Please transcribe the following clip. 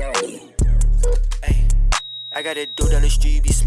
Ay, I got a dude on the street, be smart.